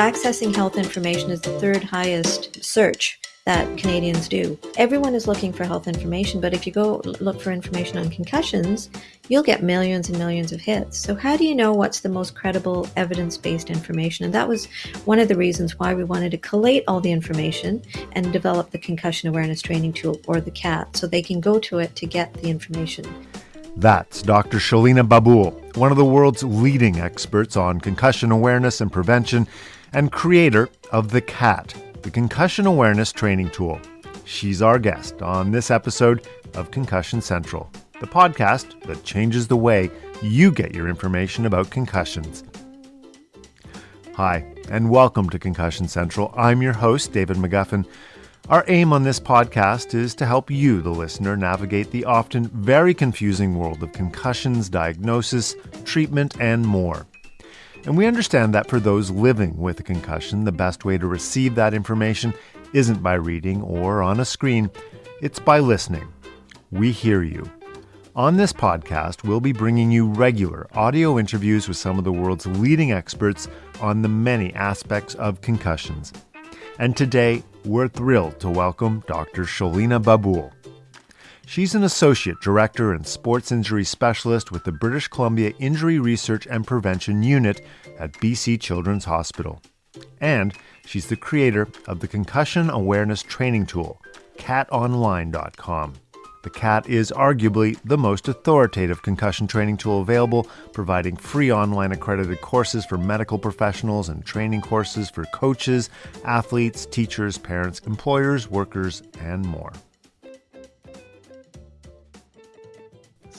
Accessing health information is the third highest search that Canadians do. Everyone is looking for health information, but if you go look for information on concussions, you'll get millions and millions of hits. So, how do you know what's the most credible evidence based information? And that was one of the reasons why we wanted to collate all the information and develop the Concussion Awareness Training Tool, or the CAT, so they can go to it to get the information. That's Dr. Shelina Babul, one of the world's leading experts on concussion awareness and prevention, and creator of the CAT, the Concussion Awareness Training Tool. She's our guest on this episode of Concussion Central, the podcast that changes the way you get your information about concussions. Hi, and welcome to Concussion Central. I'm your host, David McGuffin. Our aim on this podcast is to help you, the listener, navigate the often very confusing world of concussions, diagnosis, treatment, and more. And we understand that for those living with a concussion, the best way to receive that information isn't by reading or on a screen, it's by listening. We hear you. On this podcast, we'll be bringing you regular audio interviews with some of the world's leading experts on the many aspects of concussions. And today, we're thrilled to welcome Dr. Shelina Babul. She's an associate director and sports injury specialist with the British Columbia Injury Research and Prevention Unit at BC Children's Hospital. And she's the creator of the Concussion Awareness Training Tool, cattonline.com. The CAT is arguably the most authoritative concussion training tool available, providing free online accredited courses for medical professionals and training courses for coaches, athletes, teachers, parents, employers, workers, and more.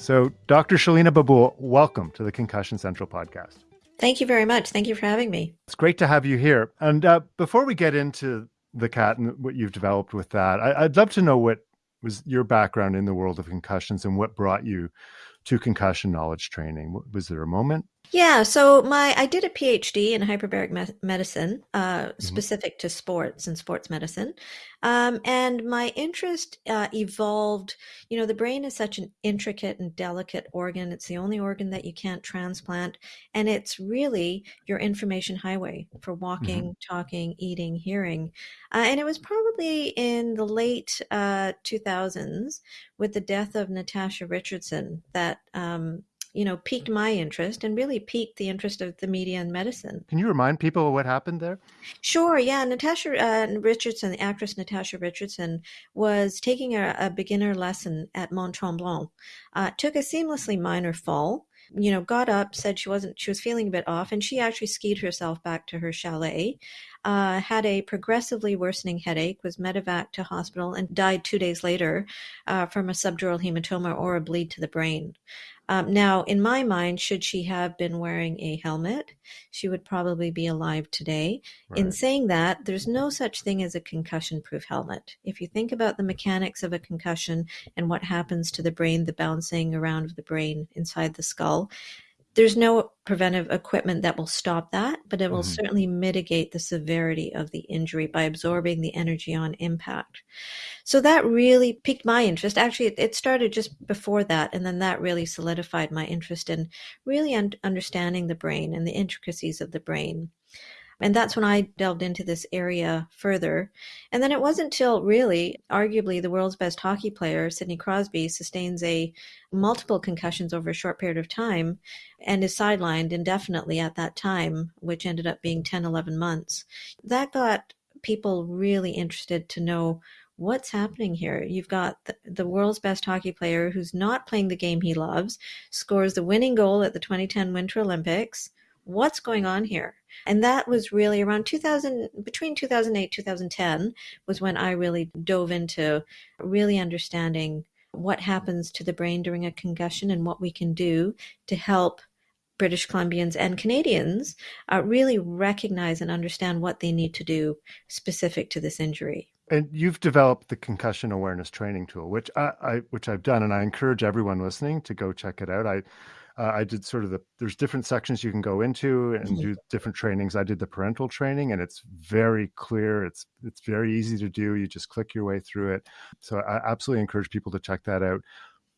So, Dr. Shelina Babul, welcome to the Concussion Central podcast. Thank you very much. Thank you for having me. It's great to have you here. And uh, before we get into the CAT and what you've developed with that, I, I'd love to know what was your background in the world of concussions and what brought you to concussion knowledge training? Was there a moment? Yeah, so my I did a PhD in hyperbaric me- medicine, uh, mm-hmm. specific to sports and sports medicine, um, and my interest uh, evolved. You know, the brain is such an intricate and delicate organ. It's the only organ that you can't transplant, and it's really your information highway for walking, mm-hmm. talking, eating, hearing. Uh, and it was probably in the late uh, two thousands with the death of Natasha Richardson that um, you know, piqued my interest and really piqued the interest of the media and medicine. Can you remind people what happened there? Sure. Yeah. Natasha uh, Richardson, the actress Natasha Richardson, was taking a, a beginner lesson at Mont Tremblant, uh, took a seamlessly minor fall you know, got up, said she wasn't, she was feeling a bit off, and she actually skied herself back to her chalet. Uh, had a progressively worsening headache, was medevac to hospital, and died two days later uh, from a subdural hematoma or a bleed to the brain. Um, now, in my mind, should she have been wearing a helmet, she would probably be alive today. Right. In saying that, there's no such thing as a concussion proof helmet. If you think about the mechanics of a concussion and what happens to the brain, the bouncing around of the brain inside the skull, there's no preventive equipment that will stop that, but it will mm-hmm. certainly mitigate the severity of the injury by absorbing the energy on impact. So that really piqued my interest. Actually, it started just before that, and then that really solidified my interest in really un- understanding the brain and the intricacies of the brain. And that's when I delved into this area further. And then it wasn't until really, arguably, the world's best hockey player, Sidney Crosby, sustains a multiple concussions over a short period of time and is sidelined indefinitely at that time, which ended up being 10, 11 months. That got people really interested to know what's happening here? You've got the, the, world's best hockey player who's not playing the game he loves, scores the winning goal at the 2010 Winter Olympics, what's going on here? And that was really around 2000, between 2008, 2010 was when I really dove into really understanding what happens to the brain during a concussion and what we can do to help British Columbians and Canadians uh, really recognize and understand what they need to do specific to this injury. And you've developed the concussion awareness training tool, which I, I which I've done, and I encourage everyone listening to go check it out. I uh, I did sort of the there's different sections you can go into and mm-hmm. do different trainings. I did the parental training, and it's very clear. It's it's very easy to do. You just click your way through it. So I absolutely encourage people to check that out.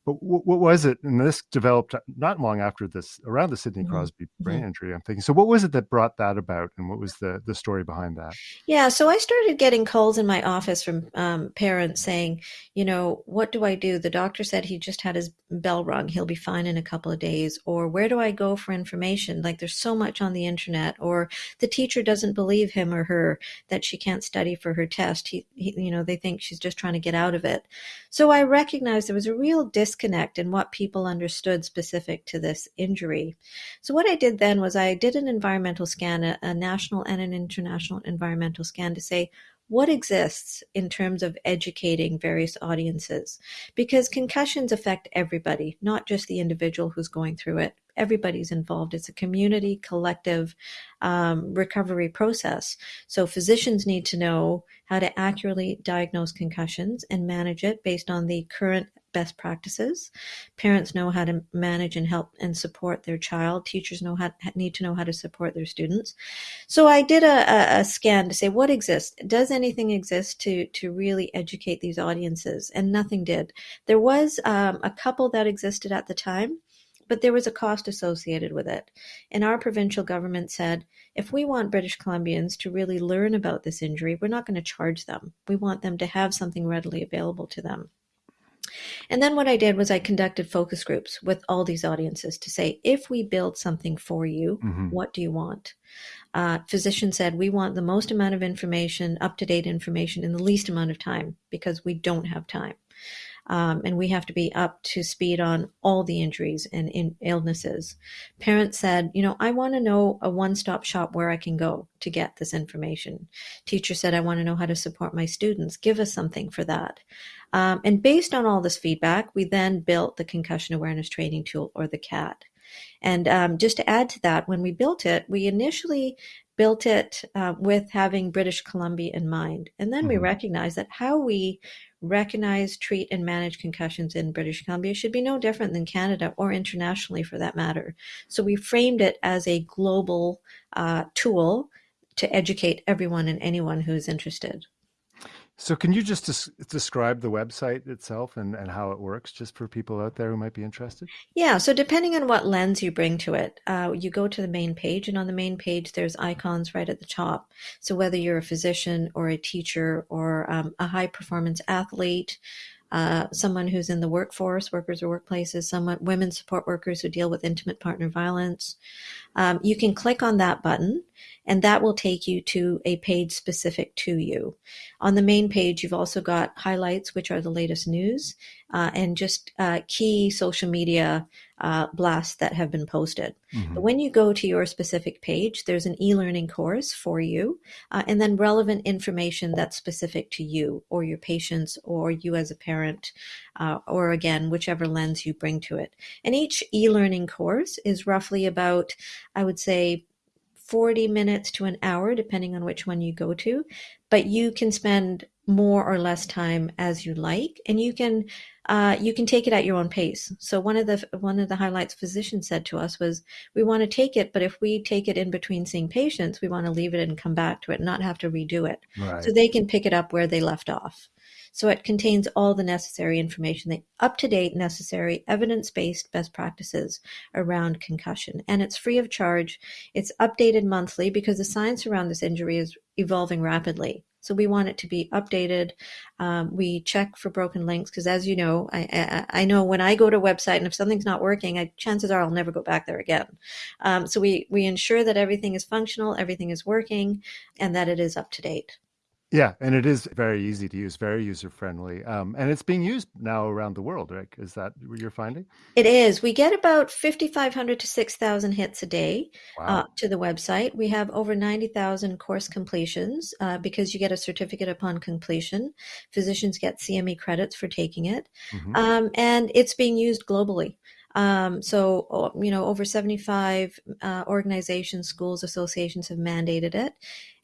But what, what was it? And this developed not long after this, around the Sidney Mhm. Crosby brain Mhm. injury. I'm thinking. So, what was it that brought that about, and what was the the story behind that? Yeah, so I started getting calls in my office from um, parents saying, you know, what do I do? The doctor said he just had his bell rung. He'll be fine in a couple of days. Or where do I go for information? Like there's so much on the internet. Or the teacher doesn't believe him or her that she can't study for her test. He, he you know, they think she's just trying to get out of it. So I recognized there was a real disconnect in what people understood specific to this injury. So what I did then was I did an environmental scan, a, a national and an international environmental scan to say what exists in terms of educating various audiences because concussions affect everybody, not just the individual who's going through it. Everybody's involved. It's a community, collective um, recovery process. So physicians need to know how to accurately diagnose concussions and manage it based on the current best practices. Parents know how to manage and help and support their child. Teachers know how need to know how to support their students. So I did a, a scan to say what exists. Does anything exist to to really educate these audiences? And nothing did. There was um, a couple that existed at the time. But there was a cost associated with it. And our provincial government said if we want British Columbians to really learn about this injury, we're not going to charge them. We want them to have something readily available to them. And then what I did was I conducted focus groups with all these audiences to say, if we build something for you, Mhm. what do you want? Uh, physicians said, we want the most amount of information, up to date information, in the least amount of time because we don't have time. Um, and we have to be up to speed on all the injuries and in illnesses. Parents said, you know, I want to know a one stop shop where I can go to get this information. Teacher said, I want to know how to support my students. Give us something for that. Um, and based on all this feedback, we then built the concussion awareness training tool or the CAT. And um, just to add to that, when we built it, we initially built it uh, with having British Columbia in mind. And then we Mhm. recognized that how we recognize, treat, and manage concussions in British Columbia should be no different than Canada or internationally for that matter. So we framed it as a global uh, tool to educate everyone and anyone who's interested. So, can you just des- describe the website itself and, and how it works, just for people out there who might be interested? Yeah, so depending on what lens you bring to it, uh, you go to the main page, and on the main page, there's icons right at the top. So whether you're a physician or a teacher or um, a high performance athlete, uh, someone who's in the workforce, workers or workplaces, someone women support workers who deal with intimate partner violence, um, you can click on that button, and that will take you to a page specific to you. On the main page, you've also got highlights, which are the latest news, uh, and just uh, key social media uh, blasts that have been posted. Mhm. But when you go to your specific page, there's an e learning course for you, uh, and then relevant information that's specific to you or your patients or you as a parent, uh, or again, whichever lens you bring to it. And each e learning course is roughly about, I would say, 40 minutes to an hour, depending on which one you go to. But you can spend more or less time as you like, and you can uh, you can take it at your own pace. So one of the one of the highlights physicians said to us was, we want to take it, but if we take it in between seeing patients, we want to leave it and come back to it, not have to redo it, Right. so they can pick it up where they left off. So it contains all the necessary information, the up to date, necessary, evidence based best practices around concussion. And it's free of charge. It's updated monthly because the science around this injury is evolving rapidly. So we want it to be updated. Um, we check for broken links because, as you know, I, I, I know when I go to a website and if something's not working, I, chances are I'll never go back there again. Um, so we we ensure that everything is functional, everything is working, and that it is up to date. Yeah, and it is very easy to use, very user friendly, um, and it's being used now around the world. Right? Is that what you're finding? It is. We get about 5,500 to 6,000 hits a day Wow. uh, to the website. We have over 90,000 course completions uh, because you get a certificate upon completion. Physicians get CME credits for taking it. Mhm. Um, and it's being used globally. Um, so, you know, over 75 uh, organizations, schools, associations have mandated it.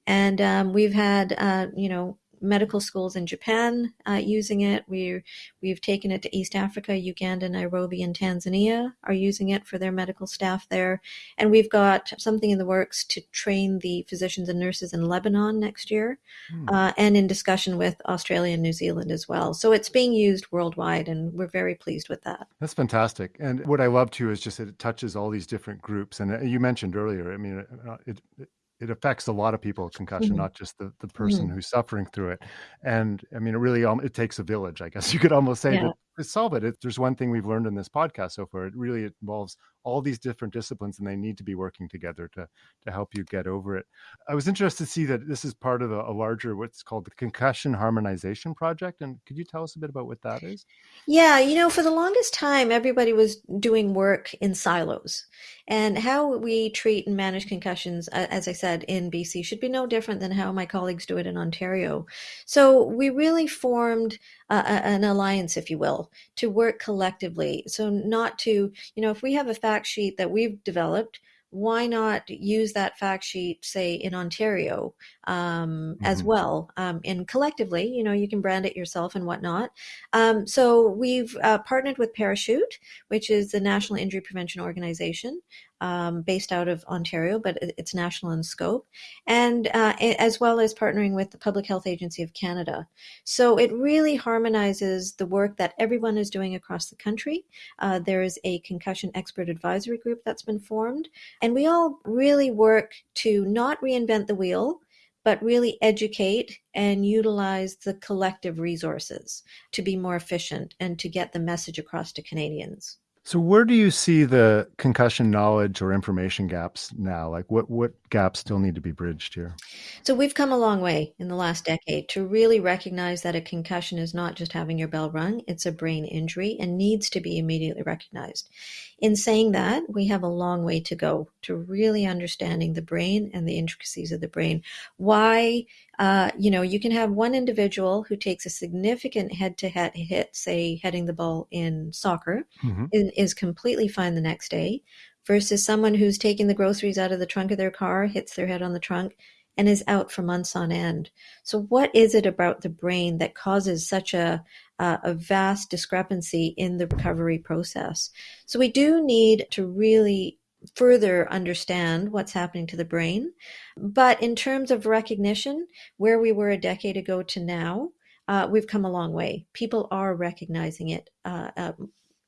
And um, we've had, uh, you know, medical schools in Japan uh, using it. We we've taken it to East Africa, Uganda, Nairobi, and Tanzania are using it for their medical staff there, and we've got something in the works to train the physicians and nurses in Lebanon next year, hmm. uh, and in discussion with Australia and New Zealand as well. So it's being used worldwide, and we're very pleased with that. That's fantastic. And what I love too is just that it touches all these different groups. And uh, you mentioned earlier, I mean, uh, it, it it affects a lot of people concussion mm-hmm. not just the, the person mm-hmm. who's suffering through it and i mean it really um, it takes a village i guess you could almost say yeah. to, solve it. there's one thing we've learned in this podcast so far it really involves all these different disciplines and they need to be working together to to help you get over it i was interested to see that this is part of a, a larger what's called the concussion harmonization project and could you tell us a bit about what that is yeah you know for the longest time everybody was doing work in silos and how we treat and manage concussions as i said in bc should be no different than how my colleagues do it in ontario so we really formed an alliance, if you will, to work collectively. So, not to, you know, if we have a fact sheet that we've developed, why not use that fact sheet, say, in Ontario um, mm-hmm. as well? Um, and collectively, you know, you can brand it yourself and whatnot. Um, so we've uh, partnered with Parachute, which is the National Injury Prevention Organization um, based out of Ontario, but it's national in scope, and uh, as well as partnering with the Public Health Agency of Canada. So it really harmonizes the work that everyone is doing across the country. Uh, there is a concussion expert advisory group that's been formed, and we all really work to not reinvent the wheel but really educate and utilize the collective resources to be more efficient and to get the message across to Canadians. So where do you see the concussion knowledge or information gaps now? Like what what gaps still need to be bridged here? So we've come a long way in the last decade to really recognize that a concussion is not just having your bell rung, it's a brain injury and needs to be immediately recognized. In saying that, we have a long way to go to really understanding the brain and the intricacies of the brain. Why uh, you know, you can have one individual who takes a significant head-to-head hit, say heading the ball in soccer, mm-hmm. and is completely fine the next day, versus someone who's taking the groceries out of the trunk of their car, hits their head on the trunk, and is out for months on end. So, what is it about the brain that causes such a a vast discrepancy in the recovery process? So, we do need to really further understand what's happening to the brain. But in terms of recognition, where we were a decade ago to now, uh, we've come a long way. People are recognizing it uh, uh,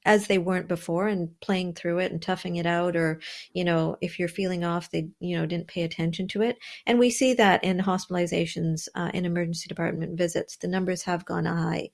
as they weren't before and playing through it and toughing it out or you know if you're feeling off they you know didn't pay attention to it and we see that in hospitalizations uh, in emergency department visits the numbers have gone high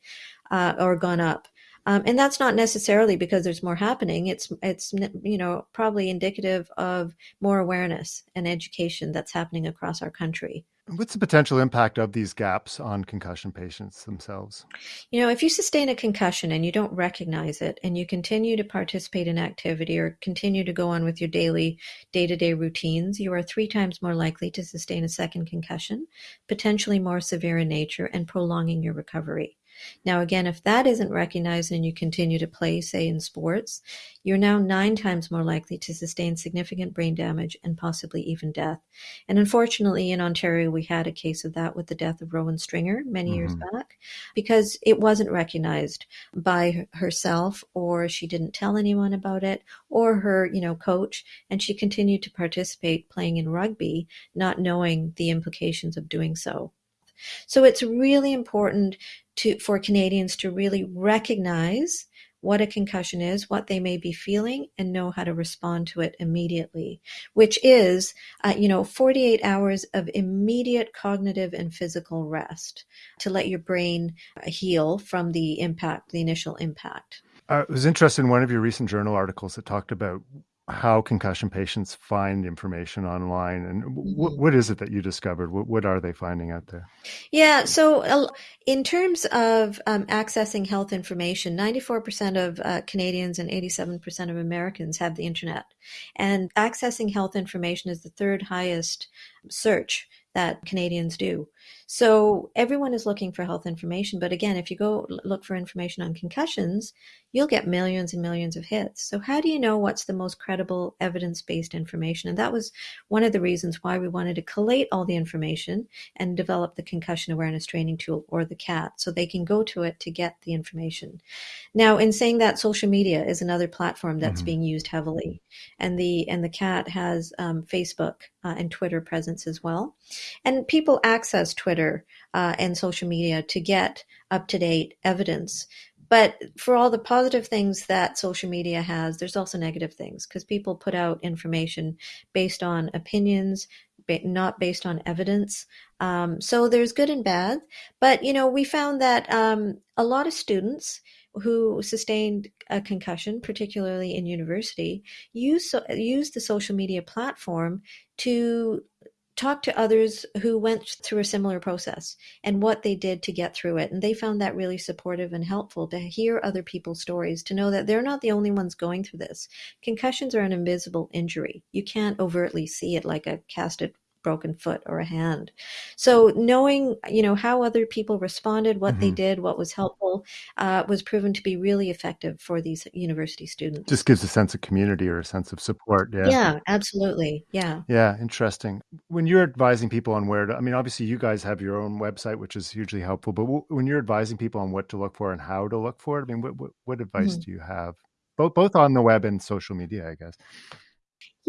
uh, or gone up um, and that's not necessarily because there's more happening. It's it's you know probably indicative of more awareness and education that's happening across our country. What's the potential impact of these gaps on concussion patients themselves? You know, if you sustain a concussion and you don't recognize it and you continue to participate in activity or continue to go on with your daily day to day routines, you are three times more likely to sustain a second concussion, potentially more severe in nature and prolonging your recovery. Now, again, if that isn't recognized and you continue to play, say in sports, you're now nine times more likely to sustain significant brain damage and possibly even death. And unfortunately, in Ontario, we had a case of that with the death of Rowan Stringer many mm-hmm. years back because it wasn't recognized by herself or she didn't tell anyone about it or her, you know, coach. And she continued to participate playing in rugby, not knowing the implications of doing so. So it's really important to, for Canadians to really recognize what a concussion is, what they may be feeling, and know how to respond to it immediately, which is, uh, you know, 48 hours of immediate cognitive and physical rest to let your brain heal from the impact, the initial impact. I was interested in one of your recent journal articles that talked about how concussion patients find information online and what, mm-hmm. what is it that you discovered? What, what are they finding out there? Yeah so in terms of um, accessing health information 94% of uh, canadians and 87% of americans have the internet. And accessing health information is the third highest search that Canadians do. So everyone is looking for health information. But again, if you go look for information on concussions, you'll get millions and millions of hits. So how do you know what's the most credible evidence-based information? And that was one of the reasons why we wanted to collate all the information and develop the concussion awareness training tool or the CAT so they can go to it to get the information. Now, in saying that, social media is another platform that's mm-hmm. being used heavily, and the and the CAT has um, Facebook uh, and Twitter presence as well, and people access Twitter uh, and social media to get up to date evidence. But for all the positive things that social media has, there's also negative things because people put out information based on opinions, not based on evidence. Um, so there's good and bad. But, you know, we found that um, a lot of students who sustained a concussion, particularly in university, use, use the social media platform to talk to others who went through a similar process and what they did to get through it. And they found that really supportive and helpful to hear other people's stories, to know that they're not the only ones going through this. Concussions are an invisible injury. You can't overtly see it like a casted broken foot or a hand. So knowing, you know, how other people responded, what mm-hmm. they did, what was helpful, uh, was proven to be really effective for these university students. Just gives a sense of community or a sense of support. Yeah. Yeah, absolutely. Yeah. Yeah. Interesting. When you're advising people on where to, I mean, obviously you guys have your own website, which is hugely helpful, but w- when you're advising people on what to look for and how to look for it, I mean, what, what, what advice mm-hmm. do you have? Both, both on the web and social media, I guess.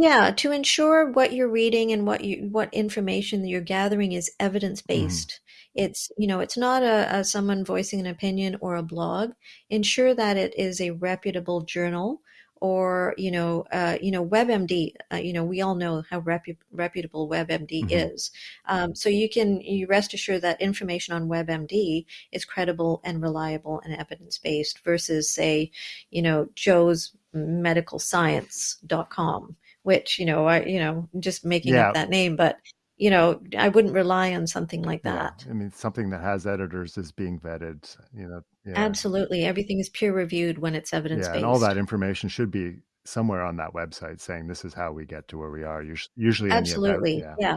Yeah, to ensure what you're reading and what you what information you're gathering is evidence based. Mm. It's you know it's not a, a, someone voicing an opinion or a blog. Ensure that it is a reputable journal or you know uh, you know WebMD. Uh, you know we all know how repu- reputable WebMD mm-hmm. is. Um, so you can you rest assured that information on WebMD is credible and reliable and evidence based versus say you know Joe's medicalscience.com which you know I you know just making yeah. up that name, but you know I wouldn't rely on something like that. Yeah. I mean, something that has editors is being vetted. You know, yeah. absolutely, everything is peer reviewed when it's evidence based, and all that information should be somewhere on that website saying this is how we get to where we are. Usually, absolutely, yeah.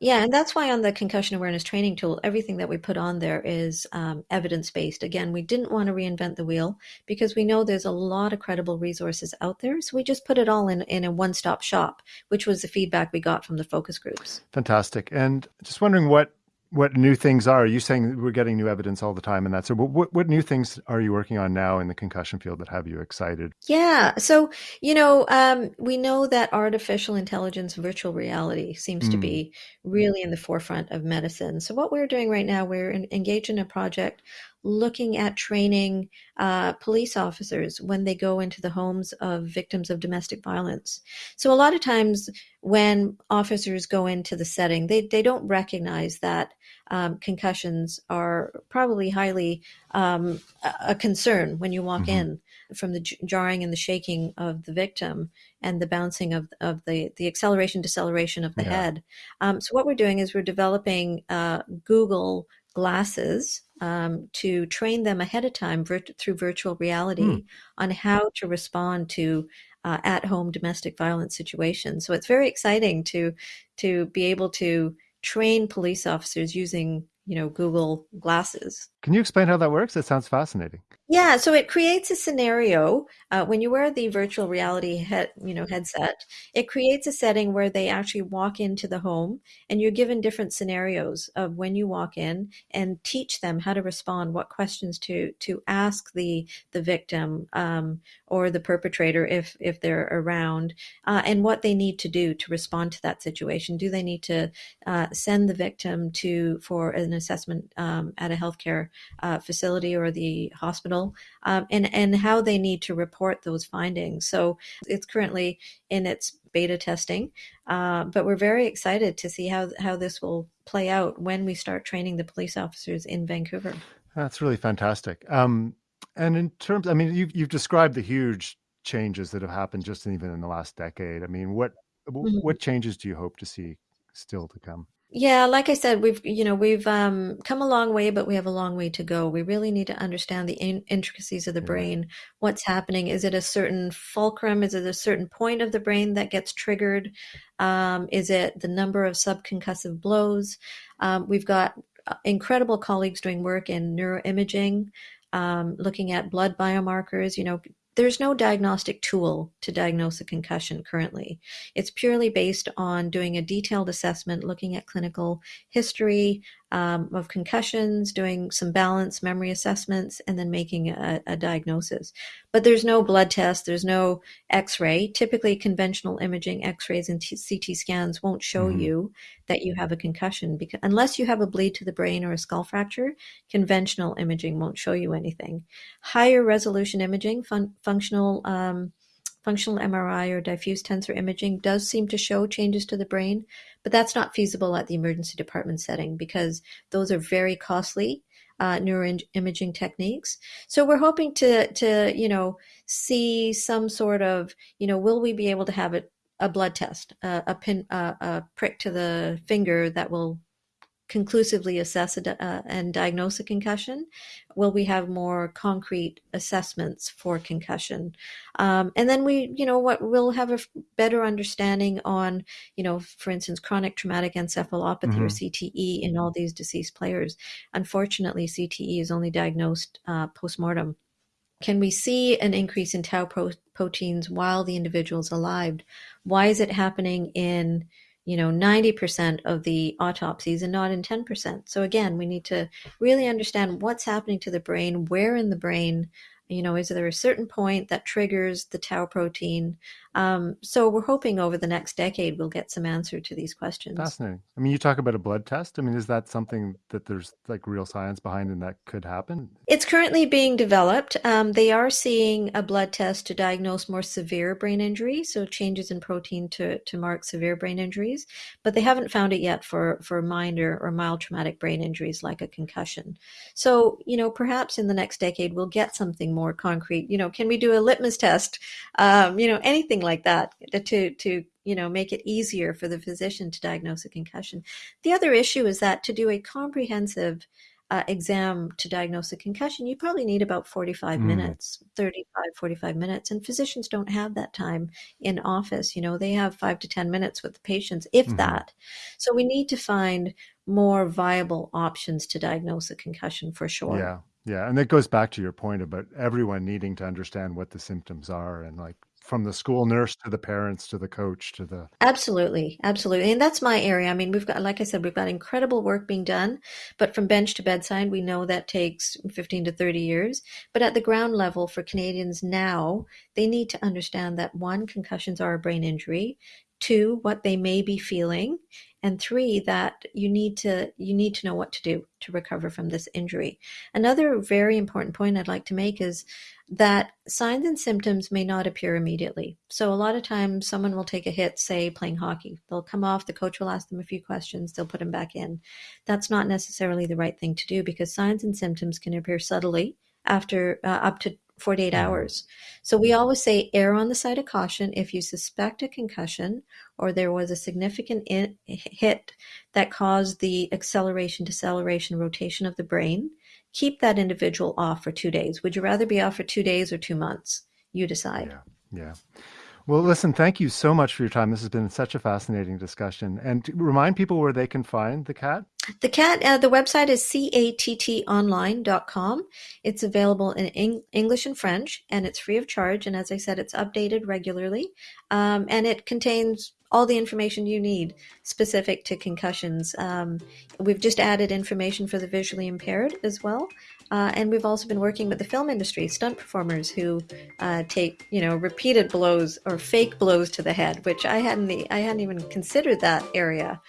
Yeah, and that's why on the concussion awareness training tool, everything that we put on there is um, evidence based. Again, we didn't want to reinvent the wheel because we know there's a lot of credible resources out there. So we just put it all in, in a one stop shop, which was the feedback we got from the focus groups. Fantastic. And just wondering what what new things are. Are you saying we're getting new evidence all the time and that? So what, what new things are you working on now in the concussion field that have you excited? Yeah. So, you know, um, we know that artificial intelligence, virtual reality seems mm. to be really in the forefront of medicine. So what we're doing right now, we're in, engaged in a project looking at training uh, police officers when they go into the homes of victims of domestic violence. So a lot of times when officers go into the setting, they, they don't recognize that um, concussions are probably highly um, a concern when you walk mm-hmm. in from the jarring and the shaking of the victim and the bouncing of, of the, the acceleration deceleration of the yeah. head. Um, so what we're doing is we're developing uh, Google glasses um, to train them ahead of time virt- through virtual reality mm. on how to respond to uh, at-home domestic violence situations. So it's very exciting to to be able to train police officers using you know Google glasses. Can you explain how that works? It sounds fascinating. Yeah, so it creates a scenario uh, when you wear the virtual reality head, you know, headset. It creates a setting where they actually walk into the home, and you're given different scenarios of when you walk in, and teach them how to respond, what questions to to ask the the victim um, or the perpetrator if if they're around, uh, and what they need to do to respond to that situation. Do they need to uh, send the victim to for an assessment um, at a healthcare uh, facility or the hospital? Um, and, and how they need to report those findings. So it's currently in its beta testing, uh, but we're very excited to see how, how this will play out when we start training the police officers in Vancouver. That's really fantastic. Um, and in terms, I mean, you've, you've described the huge changes that have happened just even in the last decade. I mean, what mm-hmm. what changes do you hope to see still to come? Yeah, like I said, we've you know we've um, come a long way, but we have a long way to go. We really need to understand the in- intricacies of the brain. What's happening? Is it a certain fulcrum? Is it a certain point of the brain that gets triggered? Um, is it the number of subconcussive blows? Um, we've got uh, incredible colleagues doing work in neuroimaging, um, looking at blood biomarkers. You know, there's no diagnostic tool to diagnose a concussion currently. It's purely based on doing a detailed assessment, looking at clinical history um, of concussions, doing some balance memory assessments, and then making a, a diagnosis. But there's no blood test, there's no x ray. Typically, conventional imaging, x rays, and t- CT scans won't show Mhm. you that you have a concussion because unless you have a bleed to the brain or a skull fracture, conventional imaging won't show you anything. Higher resolution imaging, fun- functional um, functional MRI or diffuse tensor imaging does seem to show changes to the brain, but that's not feasible at the emergency department setting because those are very costly uh, neuroimaging techniques. So we're hoping to to you know see some sort of you know will we be able to have a, a blood test, a, a pin, a, a prick to the finger that will conclusively assess a, uh, and diagnose a concussion? Will we have more concrete assessments for concussion? Um, and then we, you know, what we'll have a f- better understanding on, you know, for instance, chronic traumatic encephalopathy or Mhm. CTE in all these deceased players. Unfortunately, CTE is only diagnosed uh, postmortem. Can we see an increase in tau pro- proteins while the individual is alive? Why is it happening in you know 90% of the autopsies and not in 10%? So again, we need to really understand what's happening to the brain, where in the brain, you know, is there a certain point that triggers the tau protein? Um, so we're hoping over the next decade we'll get some answer to these questions. Fascinating. I mean, you talk about a blood test. I mean, is that something that there's like real science behind and that could happen? It's currently being developed. Um, they are seeing a blood test to diagnose more severe brain injury, so changes in protein to, to mark severe brain injuries, but they haven't found it yet for, for minor or mild traumatic brain injuries like a concussion. So, you know, perhaps in the next decade we'll get something more concrete. You know, can we do a litmus test? Um, you know, anything like that to, to, you know, make it easier for the physician to diagnose a concussion. The other issue is that to do a comprehensive uh, exam to diagnose a concussion, you probably need about 45 Mm. minutes, 35, 45 minutes. And physicians don't have that time in office. You know, they have five to 10 minutes with the patients, if Mhm. that. So we need to find more viable options to diagnose a concussion for sure. Yeah. Yeah. And it goes back to your point about everyone needing to understand what the symptoms are and like from the school nurse to the parents to the coach to the Absolutely, absolutely. And that's my area. I mean, we've got, like I said, we've got incredible work being done, but from bench to bedside, we know that takes 15 to 30 years. But at the ground level for Canadians now, they need to understand that one, concussions are a brain injury, two, what they may be feeling, and three, that you need to you need to know what to do to recover from this injury. Another very important point I'd like to make is that signs and symptoms may not appear immediately. So a lot of times someone will take a hit, say playing hockey. They'll come off, the coach will ask them a few questions, they'll put them back in. That's not necessarily the right thing to do because signs and symptoms can appear subtly after uh, up to 48 Mhm. hours. So we always say err on the side of caution if you suspect a concussion or there was a significant in, hit that caused the acceleration, deceleration, rotation of the brain keep that individual off for two days. Would you rather be off for two days or two months? You decide. Yeah. Yeah. Well, listen, thank you so much for your time. This has been such a fascinating discussion. And remind people where they can find the cat. The cat, uh, the website is cattonline.com. It's available in Eng- English and French, and it's free of charge. And as I said, it's updated regularly, um, and it contains all the information you need specific to concussions. Um, we've just added information for the visually impaired as well. Uh, and we've also been working with the film industry, stunt performers who uh, take, you know, repeated blows or fake blows to the head, which I hadn't, I hadn't even considered that area.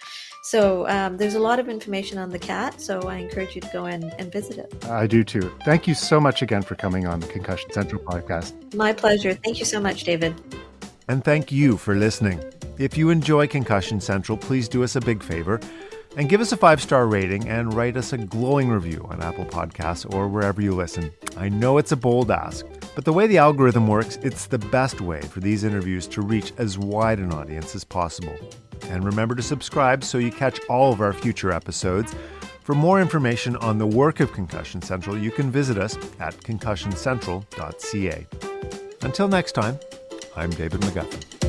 So um, there's a lot of information on the cat. So I encourage you to go in and visit it. I do too. Thank you so much again for coming on the Concussion Central podcast. My pleasure. Thank you so much, David. And thank you for listening. If you enjoy Concussion Central, please do us a big favor and give us a five star rating and write us a glowing review on Apple Podcasts or wherever you listen. I know it's a bold ask, but the way the algorithm works, it's the best way for these interviews to reach as wide an audience as possible. And remember to subscribe so you catch all of our future episodes. For more information on the work of Concussion Central, you can visit us at concussioncentral.ca. Until next time, I'm David McGuffin.